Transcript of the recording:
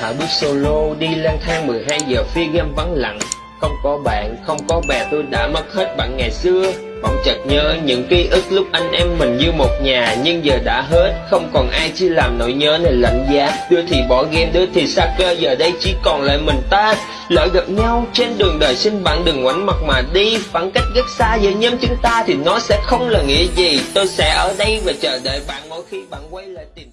Hạ bước solo đi lang thang 12 giờ phi game vắng lặng. Không có bạn, không có bè tôi đã mất hết bạn ngày xưa. Bỗng chợt nhớ những ký ức lúc anh em mình như một nhà Nhưng giờ đã hết, không còn ai chỉ làm nỗi nhớ này lạnh giá. Đứa thì bỏ game, đứa thì xa cơ, giờ đây chỉ còn lại mình ta. Lỡ gặp nhau trên đường đời xin bạn đừng ngoảnh mặt mà đi. Khoảng cách rất xa giữa nhóm chúng ta thì nó sẽ không là nghĩa gì. Tôi sẽ ở đây và chờ đợi bạn mỗi khi bạn quay lại tìm